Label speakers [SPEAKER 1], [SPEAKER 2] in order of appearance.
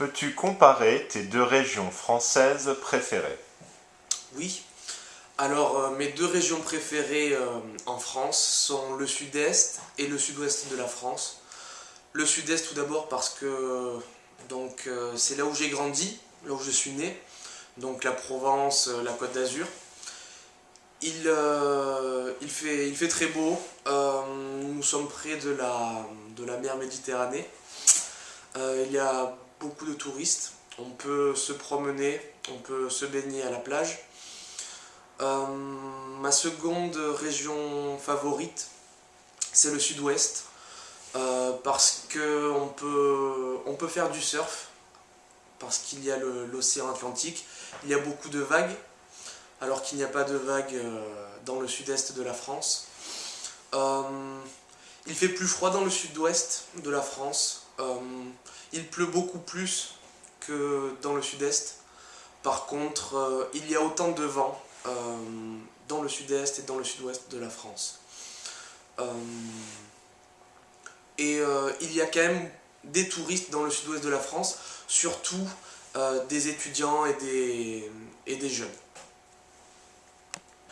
[SPEAKER 1] Peux-tu comparer tes deux régions françaises préférées?
[SPEAKER 2] Oui. Alors, euh, mes deux régions préférées euh, en France sont le sud-est et le sud-ouest de la France. Le sud-est tout d'abord parce que donc euh, c'est là où j'ai grandi, là où je suis né, donc la Provence, la Côte d'Azur. Il, il, fait, il fait très beau, nous sommes près de la, de la mer Méditerranée. il y a beaucoup de touristes, on peut se promener, on peut se baigner à la plage. Euh, ma seconde région favorite, c'est le sud-ouest, euh, parce qu'on peut, on peut faire du surf, parce qu'il y a l'océan Atlantique, il y a beaucoup de vagues, alors qu'il n'y a pas de vagues euh, dans le sud-est de la France. il fait plus froid dans le sud-ouest de la France, il pleut beaucoup plus que dans le sud-est. Par contre, il y a autant de vent euh, dans le sud-est et dans le sud-ouest de la France. Euh, et euh, il y a quand même des touristes dans le sud-ouest de la France, surtout des étudiants et des jeunes.